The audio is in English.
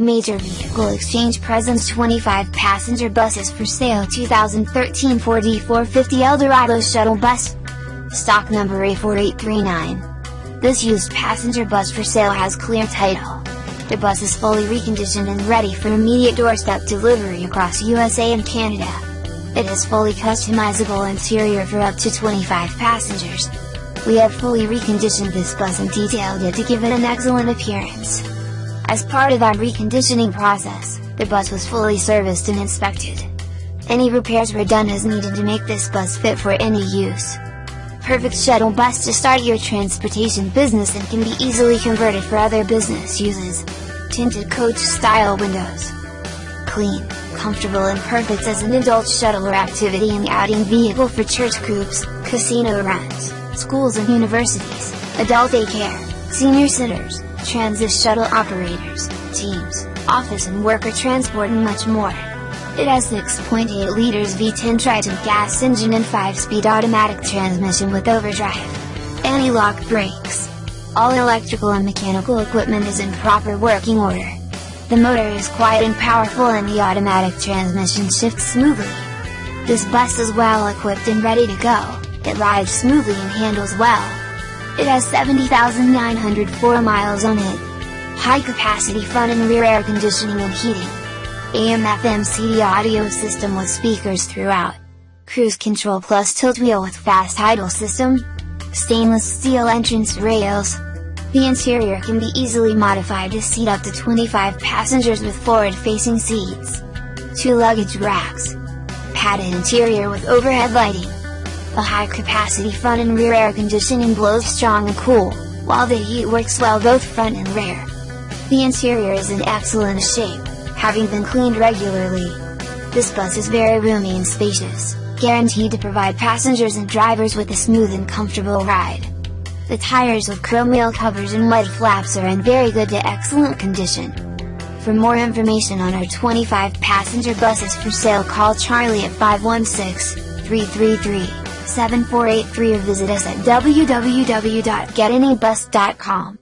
Major Vehicle Exchange presents 25 passenger buses for sale 2013 Ford E450 Eldorado Shuttle Bus. Stock number A4839. This used passenger bus for sale has clear title. The bus is fully reconditioned and ready for immediate doorstep delivery across USA and Canada. It has fully customizable interior for up to 25 passengers. We have fully reconditioned this bus and detailed it to give it an excellent appearance. As part of our reconditioning process, the bus was fully serviced and inspected. Any repairs were done as needed to make this bus fit for any use. Perfect shuttle bus to start your transportation business and can be easily converted for other business uses. Tinted coach style windows. Clean, comfortable and perfect as an adult shuttle or activity and outing vehicle for church groups, casino runs, schools and universities, adult daycare, senior centers, transit shuttle operators, teams, office and worker transport and much more. It has 6.8 liters V10 Triton gas engine and 5-speed automatic transmission with overdrive. Anti-lock brakes. All electrical and mechanical equipment is in proper working order. The motor is quiet and powerful and the automatic transmission shifts smoothly. This bus is well equipped and ready to go, it rides smoothly and handles well. It has 70,904 miles on it. High capacity front and rear air conditioning and heating. AM FM CD audio system with speakers throughout. Cruise control plus tilt wheel with fast idle system. Stainless steel entrance rails, the interior can be easily modified to seat up to 25 passengers with forward-facing seats. Two luggage racks. Padded interior with overhead lighting. A high-capacity front and rear air conditioning blows strong and cool, while the heat works well both front and rear. The interior is in excellent shape, having been cleaned regularly. This bus is very roomy and spacious, guaranteed to provide passengers and drivers with a smooth and comfortable ride. The tires with chrome wheel covers and mud flaps are in very good to excellent condition. For more information on our 25 passenger buses for sale call Charlie at 516-333-7483 or visit us at www.getanybus.com.